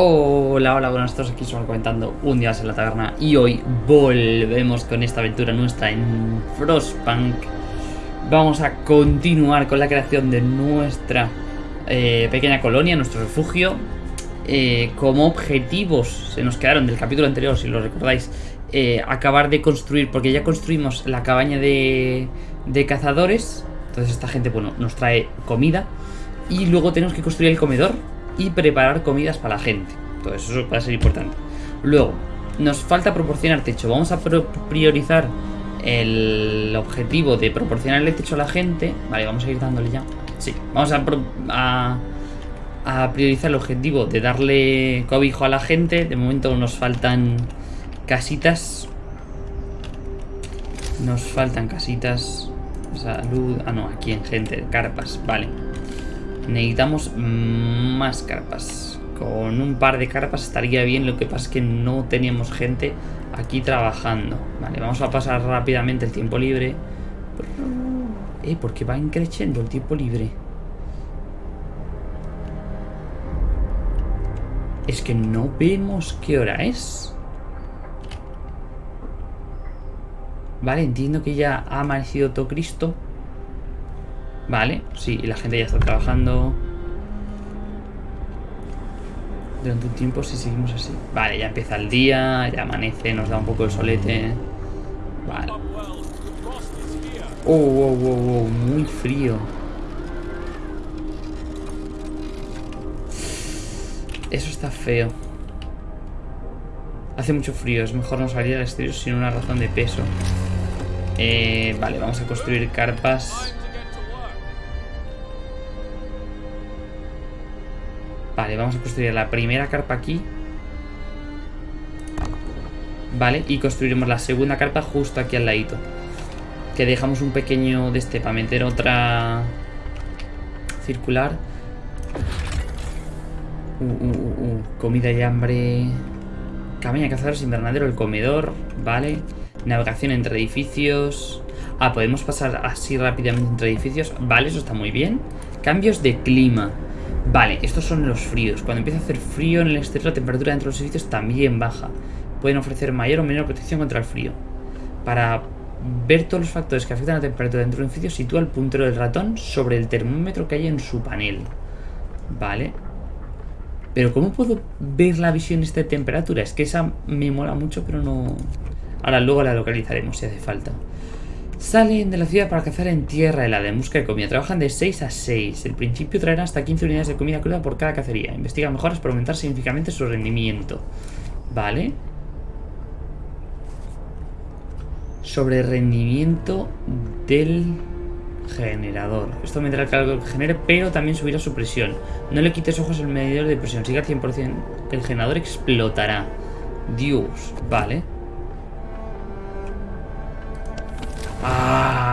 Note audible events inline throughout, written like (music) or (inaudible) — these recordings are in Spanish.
Hola, hola, buenas tardes, aquí estamos comentando un día en la taberna y hoy volvemos con esta aventura nuestra en Frostpunk. Vamos a continuar con la creación de nuestra eh, pequeña colonia, nuestro refugio. Eh, como objetivos se nos quedaron del capítulo anterior, si lo recordáis, eh, acabar de construir, porque ya construimos la cabaña de, de cazadores. Entonces esta gente, bueno, nos trae comida. Y luego tenemos que construir el comedor y preparar comidas para la gente. Todo eso va a ser importante. Luego, nos falta proporcionar techo. Vamos a priorizar el objetivo de proporcionar el techo a la gente. Vale, vamos a ir dándole ya. Sí, vamos a, a, priorizar el objetivo de darle cobijo a la gente. De momento nos faltan casitas. Nos faltan casitas. Salud. Ah, no, aquí en gente. Carpas, vale. Necesitamos más carpas. Con un par de carpas estaría bien, lo que pasa es que no teníamos gente aquí trabajando. Vale, vamos a pasar rápidamente el tiempo libre. Eh, porque va increciendo el tiempo libre. Es que no vemos qué hora es. Vale, entiendo que ya ha amanecido todo Cristo. Vale, sí, la gente ya está trabajando durante un tiempo si seguimos así. Vale, ya empieza el día, ya amanece, nos da un poco el solete. Vale. Oh, oh, oh, oh, muy frío. Eso está feo. Hace mucho frío, es mejor no salir al exterior sin una razón de peso. Eh, vale, vamos a construir carpas Vale, vamos a construir la primera carpa aquí. Vale, y construiremos la segunda carpa justo aquí al ladito. Que dejamos un pequeño de este para meter otra circular. Uh, uh, uh, uh. Comida y hambre. Cabaña, cazadores, invernadero, el comedor. Vale. Navegación entre edificios. Ah, podemos pasar así rápidamente entre edificios. Vale, eso está muy bien. Cambios de clima. Vale, estos son los fríos. Cuando empieza a hacer frío en el exterior, la temperatura dentro de los edificios también baja. Pueden ofrecer mayor o menor protección contra el frío. Para ver todos los factores que afectan a la temperatura dentro del edificio, sitúa el puntero del ratón sobre el termómetro que hay en su panel. Vale. Pero ¿cómo puedo ver la visión de esta temperatura? Es que esa me mola mucho, pero no... Ahora luego la localizaremos si hace falta. Salen de la ciudad para cazar en tierra helada en busca de comida. Trabajan de 6 a 6. El principio traerán hasta 15 unidades de comida cruda por cada cacería. Investigan mejoras para aumentar significativamente su rendimiento. Vale. Sobre rendimiento del generador. Esto aumentará el calor que genere, pero también subirá su presión. No le quites ojos al medidor de presión. Sigue al 100%. El generador explotará. Dios. Vale.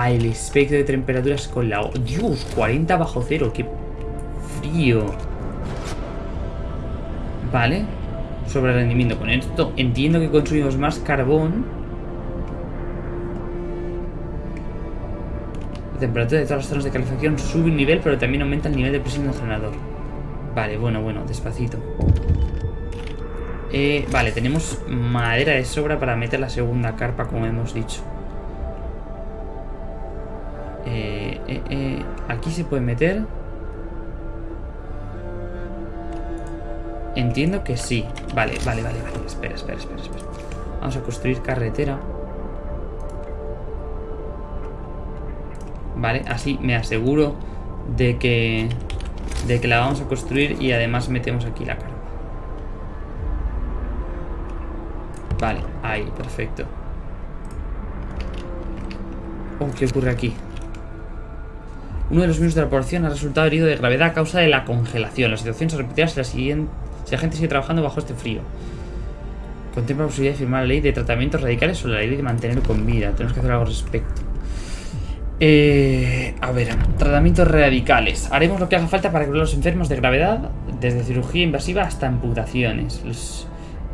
El espectro de temperaturas con la... Dios, 40 bajo cero, qué frío. Vale. Sobre rendimiento con esto. Entiendo que consumimos más carbón. La temperatura de todas las zonas de calefacción sube un nivel, pero también aumenta el nivel de presión del generador. Vale, bueno, bueno, despacito. Eh, vale, tenemos madera de sobra para meter la segunda carpa, como hemos dicho. Eh, aquí se puede meter. Entiendo que sí. Vale, vale, vale, vale. Espera, espera, espera, espera. Vamos a construir carretera. Vale, así me aseguro de que de que la vamos a construir y además metemos aquí la carga. Vale, ahí, perfecto. Oh, ¿qué ocurre aquí? Uno de los miembros de la población ha resultado herido de gravedad a causa de la congelación. La situación se repetirá si la, siguiente, si la gente sigue trabajando bajo este frío. Contempla la posibilidad de firmar la ley de tratamientos radicales o la ley de mantener con vida. Tenemos que hacer algo al respecto. Eh, a ver, tratamientos radicales. Haremos lo que haga falta para que los enfermos de gravedad, desde cirugía invasiva hasta amputaciones.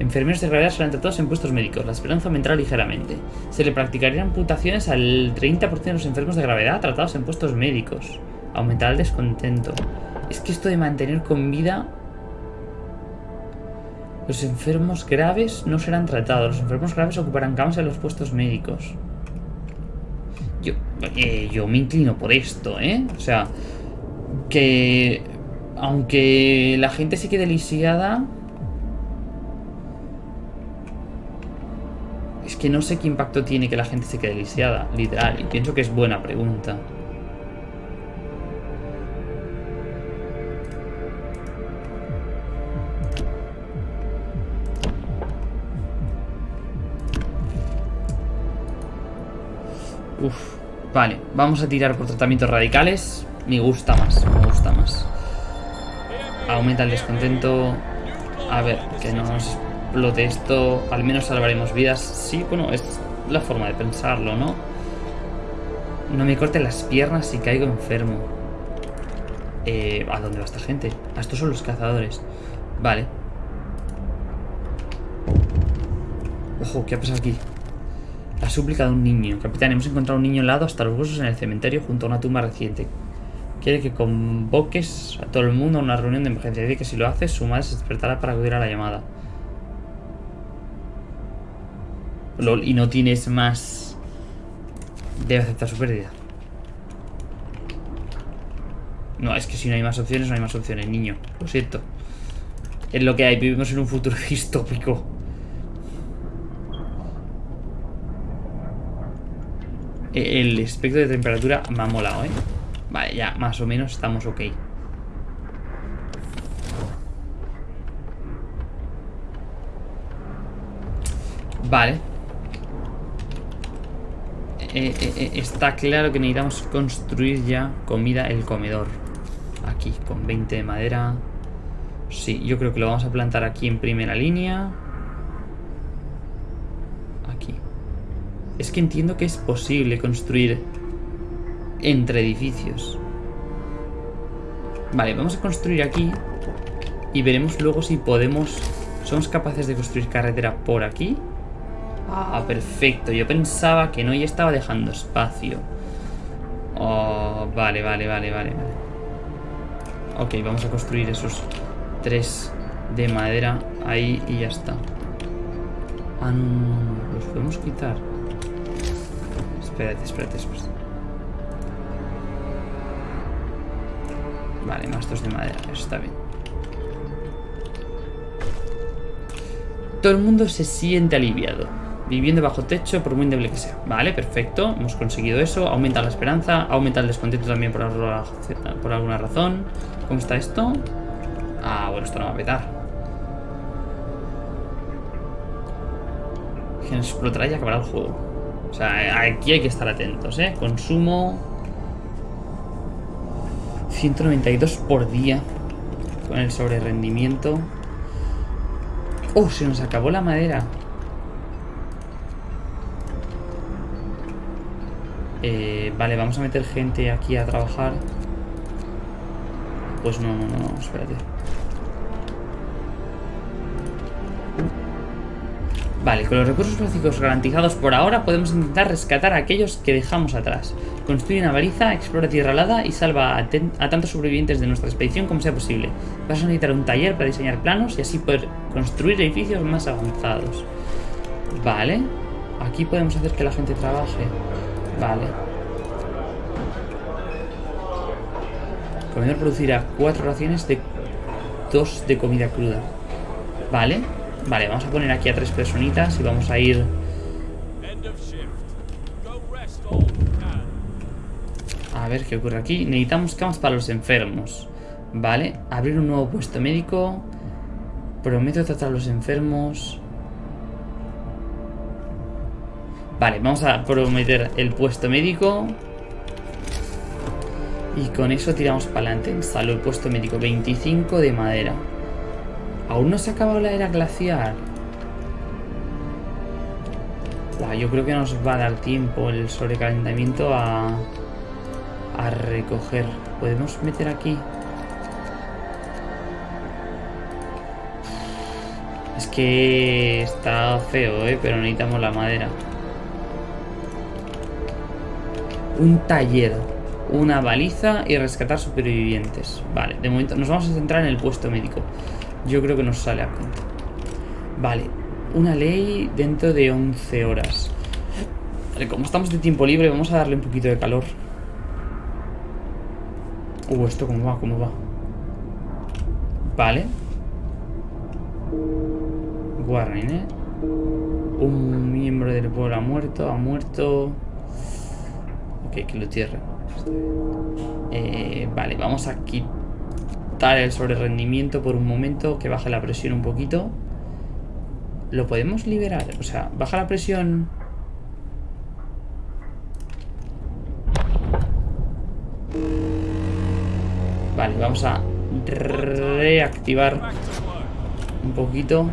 Enfermeros de gravedad serán tratados en puestos médicos. La esperanza aumentará ligeramente. Se le practicarían amputaciones al 30% de los enfermos de gravedad tratados en puestos médicos. Aumentará el descontento. Es que esto de mantener con vida... Los enfermos graves no serán tratados. Los enfermos graves ocuparán camas en los puestos médicos. Yo, eh, yo me inclino por esto, ¿eh? O sea, que aunque la gente se quede lisiada... que no sé qué impacto tiene que la gente se quede lisiada, literal. Y pienso que es buena pregunta. Uf, vale, vamos a tirar por tratamientos radicales. Me gusta más, me gusta más. Aumenta el descontento. A ver, que no nos explote esto. Al menos salvaremos vidas. Sí, bueno, es la forma de pensarlo, ¿no? No me corte las piernas si caigo enfermo. Eh, ¿A dónde va esta gente? A estos son los cazadores. Vale. Ojo, ¿qué ha pasado aquí? La súplica de un niño. Capitán, hemos encontrado un niño helado hasta los huesos en el cementerio junto a una tumba reciente. Quiere que convoques a todo el mundo a una reunión de emergencia. Dice que si lo haces, su madre se despertará para acudir a la llamada. Y no tienes más... Debe aceptar su pérdida. No, es que si no hay más opciones, no hay más opciones, niño. Lo siento. Es lo que hay, vivimos en un futuro (laughs) distópico. El espectro de temperatura me ha molado, ¿eh? Vale, ya más o menos estamos ok. Vale. Eh, eh, eh, está claro que necesitamos construir ya comida el comedor. Aquí, con 20 de madera. Sí, yo creo que lo vamos a plantar aquí en primera línea. Aquí. Es que entiendo que es posible construir entre edificios. Vale, vamos a construir aquí y veremos luego si podemos... ¿Somos capaces de construir carretera por aquí? Ah, perfecto. Yo pensaba que no y estaba dejando espacio. Oh, vale, vale, vale, vale. Ok, vamos a construir esos tres de madera ahí y ya está. Ah, no, los podemos quitar. Espérate, espérate, espérate. Vale, más dos de madera, eso está bien. Todo el mundo se siente aliviado. Viviendo bajo techo, por muy endeble que sea. Vale, perfecto. Hemos conseguido eso. Aumenta la esperanza. Aumenta el descontento también por, por alguna razón. ¿Cómo está esto? Ah, bueno, esto no va a petar. Que nos explotará y acabará el juego. O sea, aquí hay que estar atentos, ¿eh? Consumo 192 por día con el sobre rendimiento. ¡Oh! Se nos acabó la madera. Eh, vale, vamos a meter gente aquí a trabajar. Pues no, no, no, espérate. Vale, con los recursos básicos garantizados por ahora podemos intentar rescatar a aquellos que dejamos atrás. Construye una baliza, explora tierra alada y salva a, tantos sobrevivientes de nuestra expedición como sea posible. Vas a necesitar un taller para diseñar planos y así poder construir edificios más avanzados. Vale. Aquí podemos hacer que la gente trabaje. Vale. Comedor producirá cuatro raciones de dos de comida cruda. Vale. Vale, vamos a poner aquí a tres personitas y vamos a ir... A ver qué ocurre aquí. Necesitamos camas para los enfermos. Vale, abrir un nuevo puesto médico. Prometo tratar a los enfermos. Vale, vamos a prometer el puesto médico. Y con eso tiramos para adelante. Salud, puesto médico 25 de madera. ¿Aún no se ha acabado la era glacial? yo creo que nos va a dar tiempo el sobrecalentamiento a, a recoger. ¿Podemos meter aquí? Es que está feo, ¿eh? Pero necesitamos la madera. Un taller, una baliza y rescatar supervivientes. Vale, de momento nos vamos a centrar en el puesto médico. Yo creo que nos sale a cuenta. Vale, una ley dentro de 11 horas. Vale, como estamos de tiempo libre, vamos a darle un poquito de calor. Uh, esto cómo va, cómo va. Vale. Warren, ¿eh? Un miembro del pueblo ha muerto, ha muerto. Que lo tierren. Eh, vale, vamos a quitar el sobre rendimiento por un momento, que baje la presión un poquito. ¿Lo podemos liberar? O sea, baja la presión... Vale, vamos a reactivar un poquito.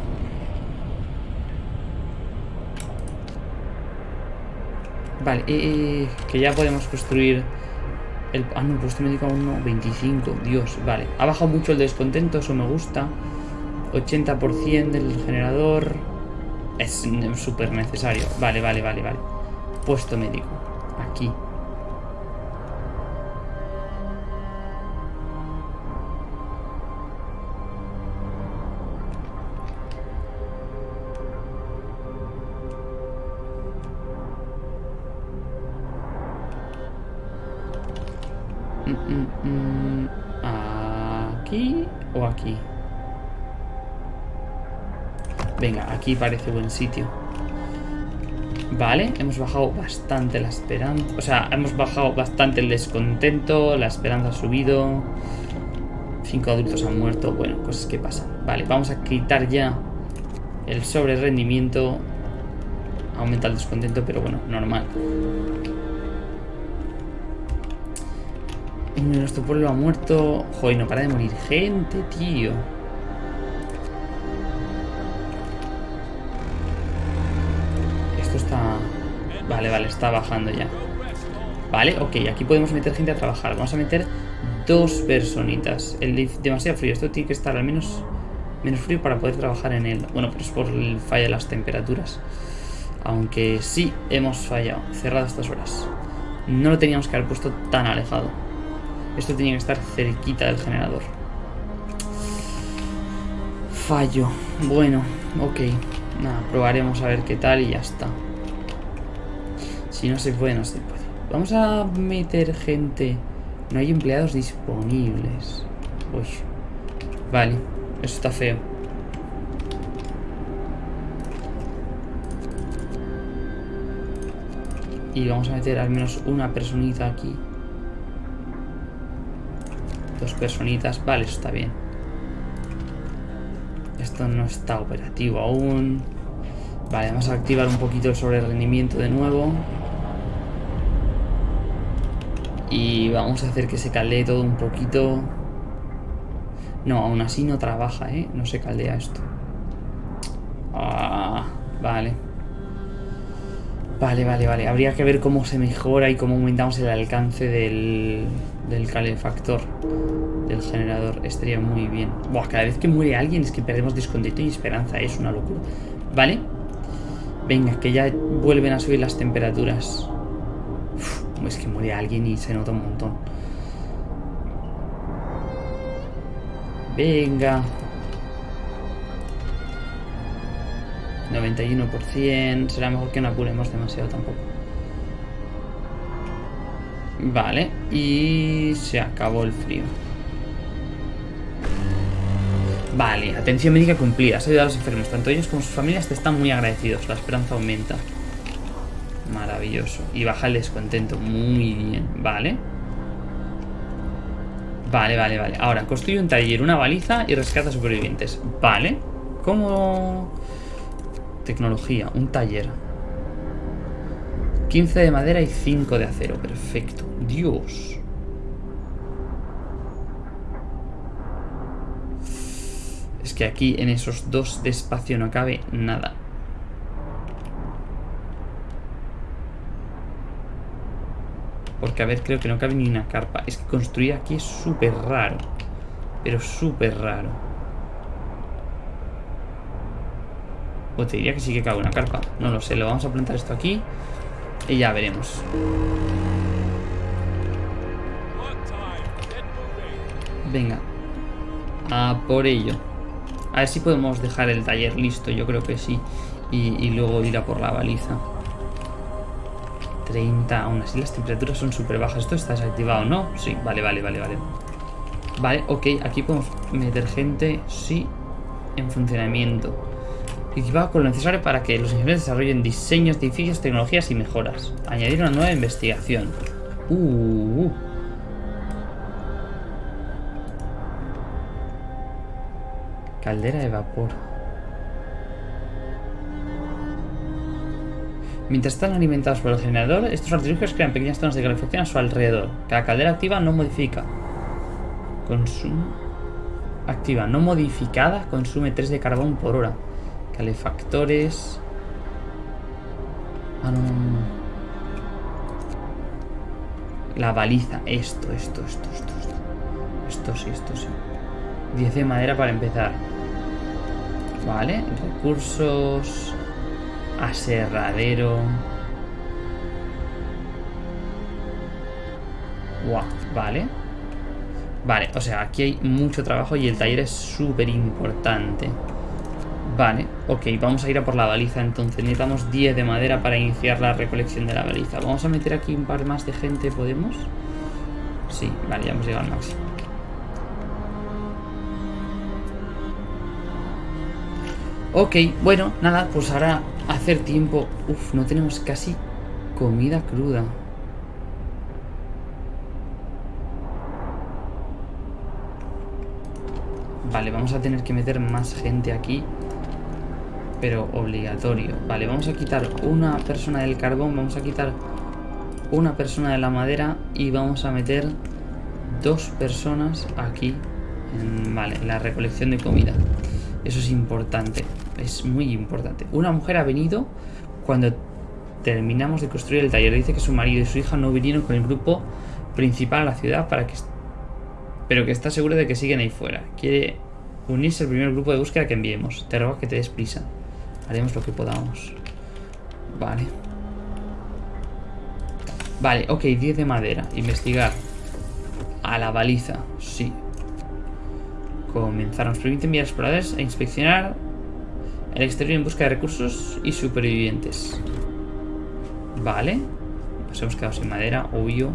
Vale, eh, eh, que ya podemos construir el... Ah, no, puesto médico aún no, 25, Dios, vale. Ha bajado mucho el descontento, eso me gusta. 80% del generador. Es súper necesario. Vale, vale, vale, vale. Puesto médico. Aquí. ¿Aquí o aquí? Venga, aquí parece buen sitio. Vale, hemos bajado bastante la esperanza. O sea, hemos bajado bastante el descontento. La esperanza ha subido. Cinco adultos han muerto. Bueno, cosas que pasan. Vale, vamos a quitar ya el sobre rendimiento. Aumenta el descontento, pero bueno, normal. Nuestro pueblo ha muerto. Joder, no para de morir gente, tío. Esto está... Vale, vale, está bajando ya. Vale, ok, aquí podemos meter gente a trabajar. Vamos a meter dos personitas. El demasiado frío. Esto tiene que estar al menos menos frío para poder trabajar en él. Bueno, pero es por el fallo de las temperaturas. Aunque sí hemos fallado. Cerrado estas horas. No lo teníamos que haber puesto tan alejado. Esto tenía que estar cerquita del generador. Fallo. Bueno, ok. Nada, probaremos a ver qué tal y ya está. Si no se puede, no se puede. Vamos a meter gente. No hay empleados disponibles. Uy. Vale, eso está feo. Y vamos a meter al menos una personita aquí. Personitas. Vale, eso está bien. Esto no está operativo aún. Vale, vamos a activar un poquito el sobre rendimiento de nuevo. Y vamos a hacer que se caldee todo un poquito. No, aún así no trabaja, ¿eh? No se caldea esto. Ah, vale. Vale, vale, vale. Habría que ver cómo se mejora y cómo aumentamos el alcance del, del calefactor del generador. Estaría muy bien. Buah, cada vez que muere alguien es que perdemos descontento y esperanza. Es una locura. ¿Vale? Venga, que ya vuelven a subir las temperaturas. es que muere alguien y se nota un montón. Venga. 91%. Será mejor que no apuremos demasiado tampoco. Vale. Y se acabó el frío. Vale, atención médica cumplida. Has ayudado a los enfermos. Tanto ellos como sus familias te están muy agradecidos. La esperanza aumenta. Maravilloso. Y baja el descontento. Muy bien. Vale. Vale, vale, vale. Ahora, construye un taller, una baliza y rescata supervivientes. Vale. ¿Cómo...? Tecnología, un taller. 15 de madera y 5 de acero. Perfecto. Dios. Es que aquí en esos dos de espacio no cabe nada. Porque, a ver, creo que no cabe ni una carpa. Es que construir aquí es súper raro. Pero súper raro. O te diría que sí que cabe una carpa. No lo sé, lo vamos a plantar esto aquí. Y ya veremos. Venga. A por ello. A ver si podemos dejar el taller listo, yo creo que sí. Y, luego ir a por la baliza. 30, aún así las temperaturas son súper bajas. Esto está desactivado, ¿no? Sí, vale, vale, vale, vale. Vale, ok, aquí podemos meter gente, sí, en funcionamiento. Equipado con lo necesario para que los ingenieros desarrollen diseños edificios, tecnologías y mejoras. Añadir una nueva investigación. Uh, uh. Caldera de vapor. Mientras están alimentados por el generador, estos artilugios crean pequeñas zonas de calefacción a su alrededor. Cada caldera activa no modifica. Consumo. Activa no modificada consume 3 de carbón por hora. Calefactores. Ah. La baliza. Esto, esto, esto, esto, esto. Esto sí, esto sí. 10 de madera para empezar. Vale, recursos. Aserradero. Guau, vale. Vale, o sea, aquí hay mucho trabajo y el taller es súper importante. Vale, ok, vamos a ir a por la baliza entonces. Necesitamos 10 de madera para iniciar la recolección de la baliza. Vamos a meter aquí un par más de gente, ¿podemos? Sí, vale, ya hemos llegado al máximo. Ok, bueno, nada, pues ahora hacer tiempo. Uf, no tenemos casi comida cruda. Vale, vamos a tener que meter más gente aquí. Pero obligatorio. Vale, vamos a quitar una persona del carbón, vamos a quitar una persona de la madera y vamos a meter dos personas aquí vale, en la recolección de comida. Eso es importante, es muy importante. Una mujer ha venido cuando terminamos de construir el taller. Dice que su marido y su hija no vinieron con el grupo principal a la ciudad para que pero que está seguro de que siguen ahí fuera. Quiere unirse al primer grupo de búsqueda que enviemos. Te ruego que te des prisa. Haremos lo que podamos. Vale. Vale, ok, 10 de madera. Investigar. A la baliza, sí. Comenzar. Nos permite enviar exploradores a inspeccionar el exterior en busca de recursos y supervivientes. Vale. Nos hemos quedado sin madera, obvio.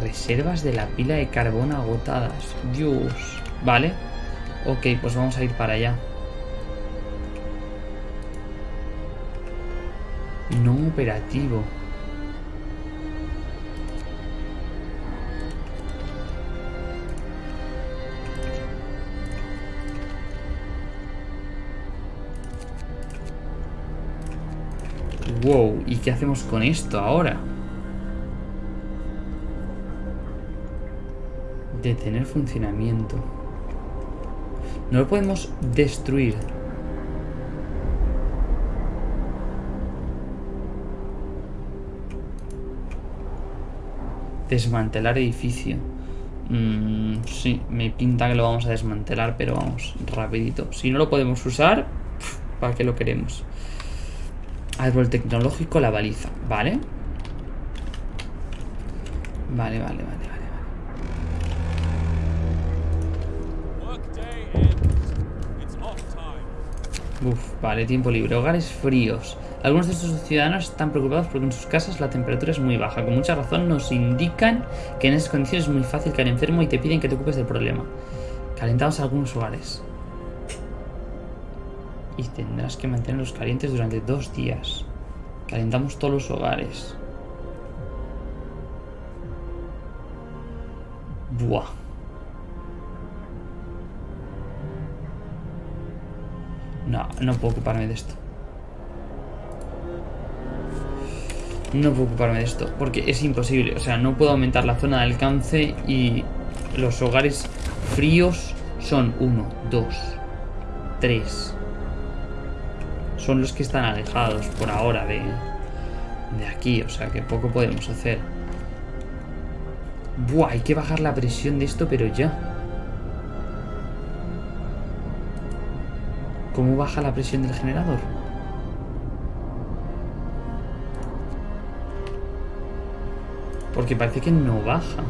Reservas de la pila de carbón agotadas. Dios. Vale. Ok, pues vamos a ir para allá. No operativo. Wow, ¿y qué hacemos con esto ahora? Detener funcionamiento. No lo podemos destruir. Desmantelar edificio. Mm, sí, me pinta que lo vamos a desmantelar, pero vamos, rapidito. Si no lo podemos usar, ¿para qué lo queremos? Árbol tecnológico, la baliza. ¿Vale? Vale, vale, vale, vale. Uf, vale, tiempo libre. Hogares fríos. Algunos de estos ciudadanos están preocupados porque en sus casas la temperatura es muy baja. Con mucha razón nos indican que en esas condiciones es muy fácil caer enfermo y te piden que te ocupes del problema. Calentamos algunos hogares. Y tendrás que mantenerlos calientes durante dos días. Calentamos todos los hogares. Buah. No, no puedo ocuparme de esto. No puedo ocuparme de esto, porque es imposible. O sea, no puedo aumentar la zona de alcance y los hogares fríos son 1, 2, 3. Son los que están alejados por ahora de, de aquí, o sea que poco podemos hacer. Buah, hay que bajar la presión de esto, pero ya. ¿Cómo baja la presión del generador? Porque parece que no baja.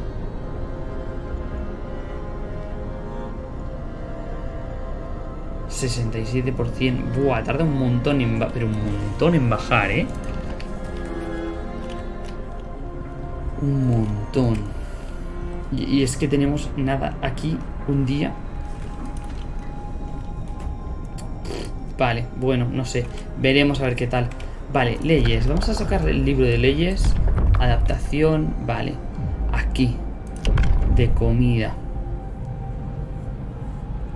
67%. Buah, tarda un montón en... Pero un montón en bajar, ¿eh? Un montón. Y, y es que tenemos nada aquí un día. Vale, bueno, no sé. Veremos a ver qué tal. Vale, leyes. Vamos a sacar el libro de leyes. Adaptación. Vale. Aquí. De comida.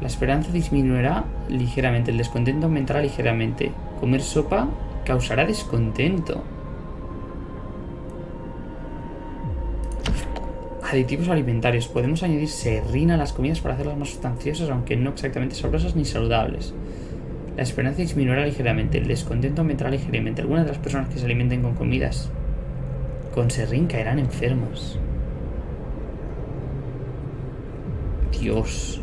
La esperanza disminuirá ligeramente. El descontento aumentará ligeramente. Comer sopa causará descontento. Aditivos alimentarios. Podemos añadir serrina a las comidas para hacerlas más sustanciosas, aunque no exactamente sabrosas ni saludables. La esperanza disminuirá ligeramente, el descontento aumentará ligeramente. Algunas de las personas que se alimenten con comidas con serrín caerán enfermas. Dios.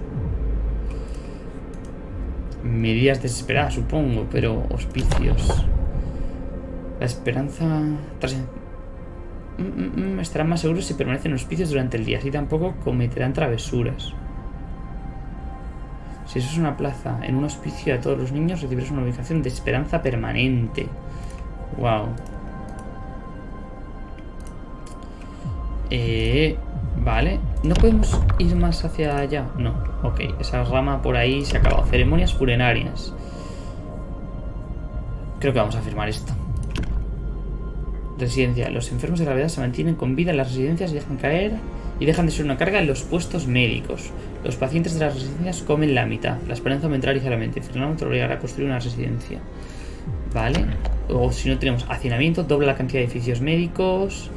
Medidas desesperadas, supongo, pero hospicios. La esperanza... Tras... Mm, mm, mm, estarán más seguros si permanecen en hospicios durante el día, así tampoco cometerán travesuras. Si eso es una plaza en un hospicio a todos los niños, recibirás una ubicación de esperanza permanente. Wow. Eh, vale. ¿No podemos ir más hacia allá? No. Ok, esa rama por ahí se ha acabado. Ceremonias funerarias. Creo que vamos a firmar esto. Residencia. Los enfermos de gravedad se mantienen con vida en las residencias y dejan caer y dejan de ser una carga en los puestos médicos. Los pacientes de las residencias comen la mitad. La esperanza aumentará ligeramente. Fernando te obligará a construir una residencia. Vale. O si no tenemos hacinamiento, dobla la cantidad de edificios médicos.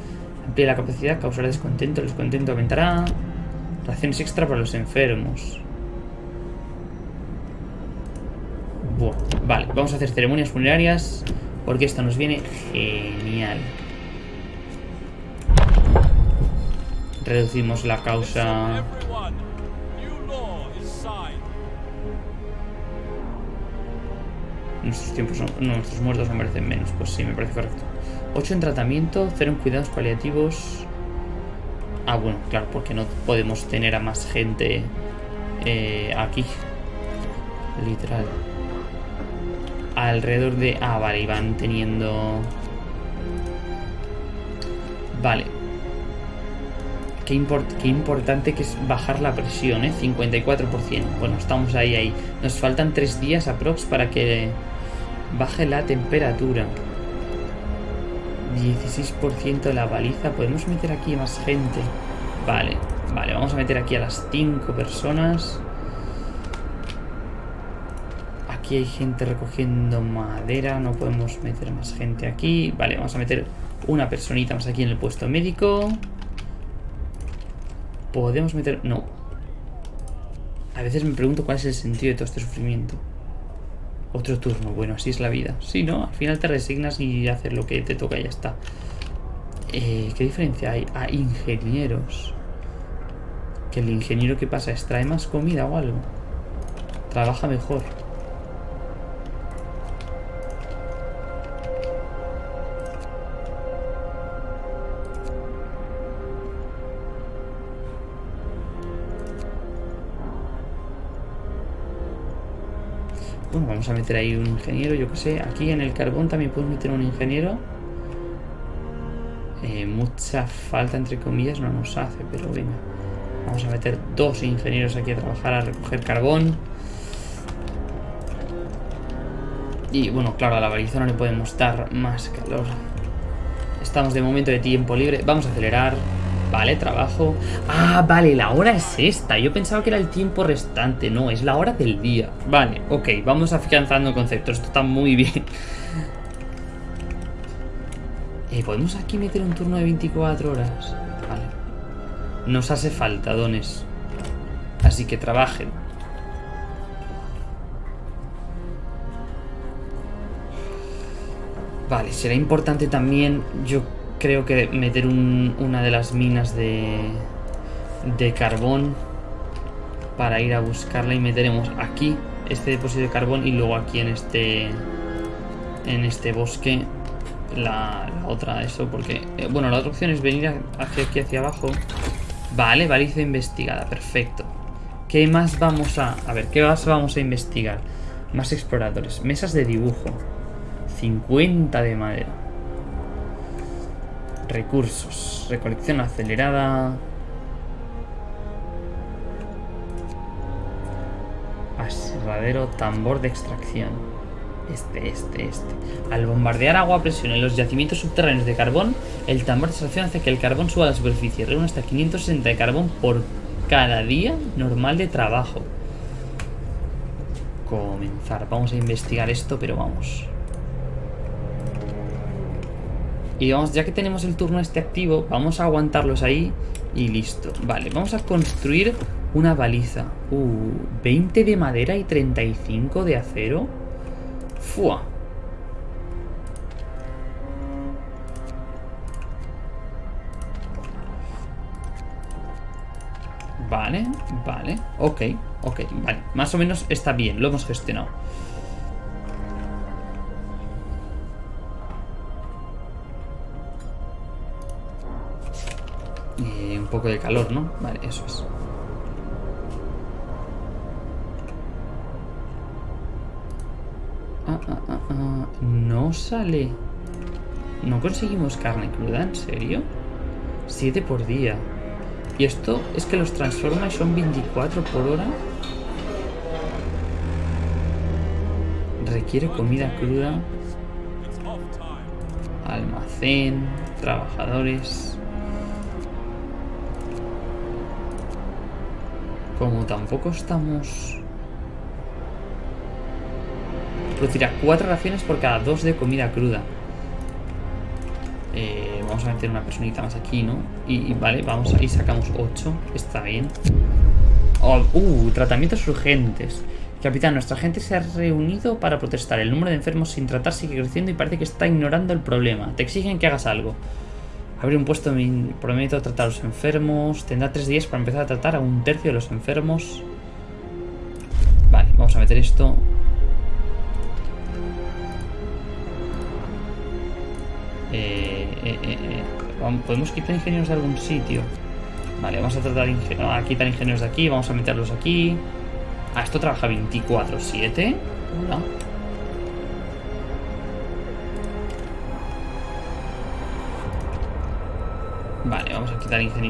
Amplía la capacidad, causará descontento. El descontento aumentará. Raciones extra para los enfermos. Buah. Vale, vamos a hacer ceremonias funerarias. Porque esto nos viene genial. Reducimos la causa... Nuestros tiempos no, nuestros muertos me merecen menos. Pues sí, me parece correcto. 8 en tratamiento, 0 en cuidados paliativos. Ah, bueno, claro, porque no podemos tener a más gente eh, aquí. Literal. Alrededor de... Ah, vale, iban teniendo... Vale. Qué, import qué importante que es bajar la presión, ¿eh? 54%. Bueno, estamos ahí, ahí. Nos faltan 3 días aprox para que baje la temperatura. 16% de la baliza. Podemos meter aquí más gente. Vale, vale, vamos a meter aquí a las 5 personas. Aquí hay gente recogiendo madera. No podemos meter más gente aquí. Vale, vamos a meter una personita más aquí en el puesto médico. Podemos meter... No. A veces me pregunto cuál es el sentido de todo este sufrimiento. Otro turno, bueno, así es la vida. Sí, ¿no? Al final te resignas y haces lo que te toca y ya está. Eh, ¿Qué diferencia hay? A ingenieros. Que el ingeniero que pasa extrae más comida o algo. Trabaja mejor. Vamos a meter ahí un ingeniero, yo que sé. Aquí en el carbón también puedo meter un ingeniero. Eh, mucha falta, entre comillas, no nos hace, pero venga. Vamos a meter dos ingenieros aquí a trabajar, a recoger carbón. Y bueno, claro, a la baliza no le podemos dar más calor. Estamos de momento de tiempo libre. Vamos a acelerar. Vale, trabajo. Ah, vale, la hora es esta. Yo pensaba que era el tiempo restante. No, es la hora del día. Vale, ok, vamos afianzando conceptos. Esto está muy bien. (laughs) Eh, ¿Podemos aquí meter un turno de 24 horas? Vale. Nos hace falta, dones. Así que trabajen. Vale, será importante también, yo creo que meter un, una de las minas de, de carbón para ir a buscarla y meteremos aquí este depósito de carbón y luego aquí en este en este bosque la, la otra eso porque eh, bueno la otra opción es venir hacia aquí hacia abajo vale baliza investigada perfecto ¿qué más vamos a a ver qué más vamos a investigar Más exploradores. Mesas de dibujo. 50 de madera. Recursos. Recolección acelerada. Aserradero, tambor de extracción. Este, este, este. Al bombardear agua a presión en los yacimientos subterráneos de carbón, el tambor de extracción hace que el carbón suba a la superficie. Reúne hasta 560 de carbón por cada día normal de trabajo. Comenzar. Vamos a investigar esto, pero vamos. Y vamos, ya que tenemos el turno este activo, vamos a aguantarlos ahí y listo. Vale, vamos a construir una baliza. Uh, 20 de madera y 35 de acero. Fua. Vale, vale, ok, ok, vale. Más o menos está bien, lo hemos gestionado. Poco de calor, ¿no? Vale, eso es. Ah, ah, ah, ah. No sale. No conseguimos carne cruda, ¿en serio? Siete por día. Y esto es que los transforma y son 24 por hora. Requiere comida cruda. Almacén, trabajadores. Tampoco estamos... Producirá cuatro raciones por cada dos de comida cruda. Eh, vamos a meter una personita más aquí, ¿no? Y, vale, vamos ahí sacamos 8. Está bien. Oh, uh, tratamientos urgentes. Capitán, nuestra gente se ha reunido para protestar. El número de enfermos sin tratar sigue creciendo y parece que está ignorando el problema. Te exigen que hagas algo. Abrir un puesto prometo tratar a los enfermos. Tendrá tres días para empezar a tratar a un tercio de los enfermos. Vale, vamos a meter esto. Eh, eh, eh, Podemos quitar ingenieros de algún sitio. Vale, vamos a tratar a quitar ingenieros de aquí. Vamos a meterlos aquí. Ah, esto trabaja 24-7. Hola.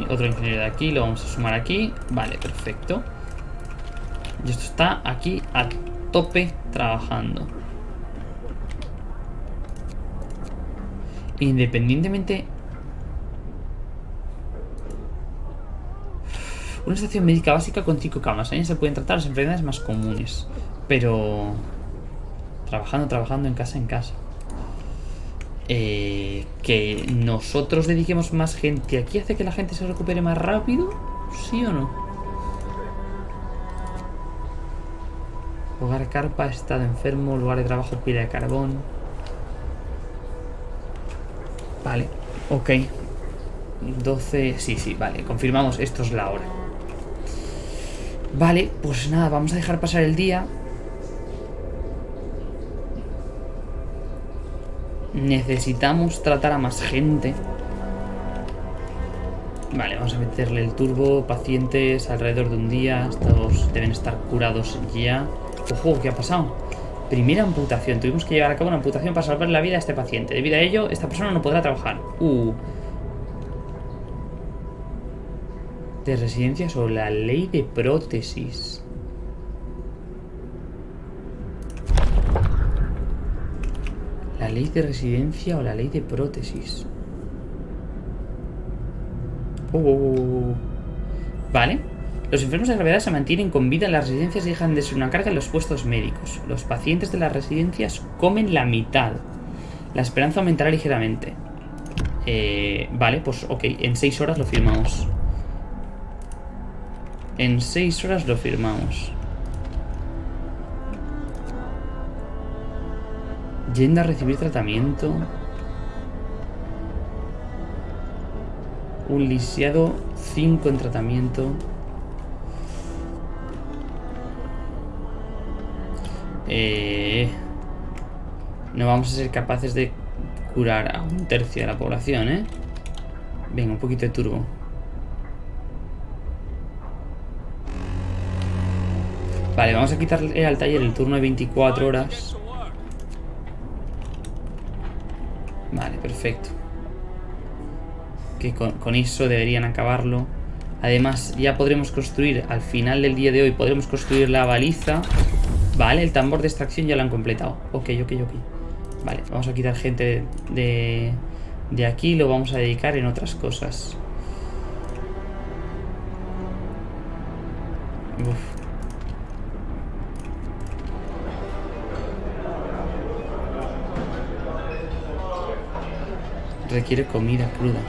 Otro ingeniero de aquí, lo vamos a sumar aquí. Vale, perfecto. Y esto está aquí a tope trabajando. Independientemente... Una estación médica básica con 5 camas. Ahí se pueden tratar las enfermedades más comunes. Pero... Trabajando, trabajando en casa, en casa. Eh, que nosotros dediquemos más gente aquí hace que la gente se recupere más rápido, ¿sí o no? Hogar carpa, estado enfermo, lugar de trabajo, pila de carbón. Vale, ok. 12, sí, sí, vale, confirmamos, esto es la hora. Vale, pues nada, vamos a dejar pasar el día. Necesitamos tratar a más gente. Vale, vamos a meterle el turbo. Pacientes alrededor de un día. Estos deben estar curados ya. Ojo, ¿qué ha pasado? Primera amputación. Tuvimos que llevar a cabo una amputación para salvar la vida a este paciente. Debido a ello, esta persona no podrá trabajar. Uh. De residencias o la ley de prótesis. La ley de residencia o la ley de prótesis. Oh, oh, oh, vale. Los enfermos de gravedad se mantienen con vida en las residencias y dejan de ser una carga en los puestos médicos. Los pacientes de las residencias comen la mitad. La esperanza aumentará ligeramente. Eh, vale, pues ok, en 6 horas lo firmamos. En 6 horas lo firmamos. Yendo a recibir tratamiento. Un lisiado 5 en tratamiento. Eh, no vamos a ser capaces de curar a un tercio de la población, ¿eh? Venga, un poquito de turbo. Vale, vamos a quitarle al taller el turno de 24 horas. Vale, perfecto. Que con, con eso deberían acabarlo. Además, ya podremos construir, al final del día de hoy, podremos construir la baliza. Vale, el tambor de extracción ya lo han completado. Ok, ok, ok. Vale, vamos a quitar gente de, de aquí lo vamos a dedicar en otras cosas. Uf. Requiere comida cruda.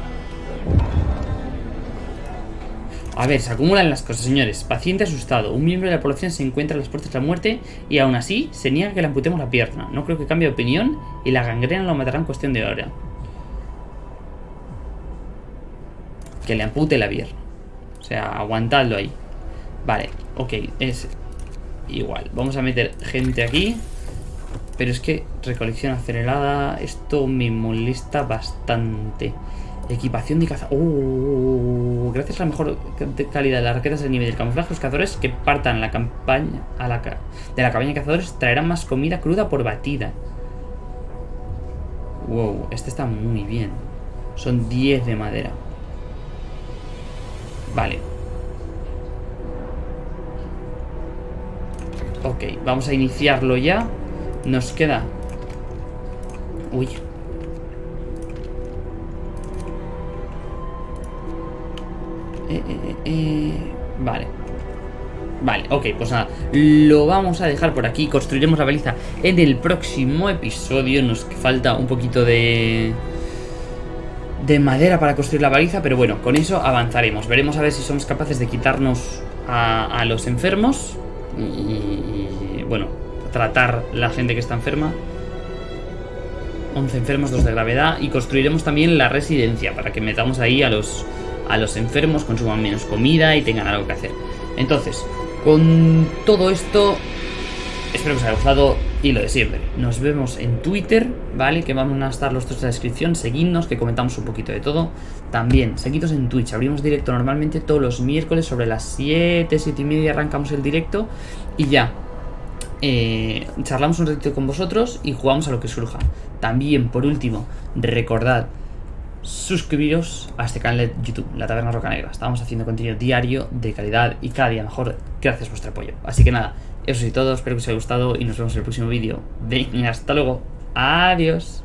A ver, se acumulan las cosas, señores. Paciente asustado. Un miembro de la población se encuentra a las puertas de la muerte y aún así se niega que le amputemos la pierna. No creo que cambie de opinión y la gangrena lo matará en cuestión de hora. Que le ampute la pierna. O sea, aguantadlo ahí. Vale, ok, es igual. Vamos a meter gente aquí. Pero es que recolección acelerada, esto me molesta bastante. Equipación de caza. Oh, gracias a la mejor calidad de las raquetas de nivel del camuflaje, los cazadores que partan la campaña a la, de la cabaña de cazadores traerán más comida cruda por batida. Wow, este está muy bien. Son 10 de madera. Vale. Ok, vamos a iniciarlo ya. Nos queda... Uy. Eh, eh, eh, vale. Vale, ok, pues nada, lo vamos a dejar por aquí, construiremos la baliza en el próximo episodio, nos falta un poquito de... de madera para construir la baliza, pero bueno, con eso avanzaremos, veremos a ver si somos capaces de quitarnos a, los enfermos. Y, bueno, tratar la gente que está enferma. 11 enfermos, 2 de gravedad. Y construiremos también la residencia para que metamos ahí a los, a los enfermos, consuman menos comida y tengan algo que hacer. Entonces, con todo esto, espero que os haya gustado y lo de siempre. Nos vemos en Twitter, ¿vale? Que van a estar los tres en descripción. Seguidnos, que comentamos un poquito de todo. También, seguidnos en Twitch. Abrimos directo normalmente todos los miércoles sobre las 7, 7 y media arrancamos el directo. Y ya, eh, charlamos un ratito con vosotros y jugamos a lo que surja. También, por último, recordad suscribiros a este canal de YouTube, La Taberna Roca Negra. Estamos haciendo contenido diario de calidad y cada día mejor gracias a vuestro apoyo. Así que nada, eso es todo, espero que os haya gustado y nos vemos en el próximo vídeo. Venga, hasta luego. Adiós.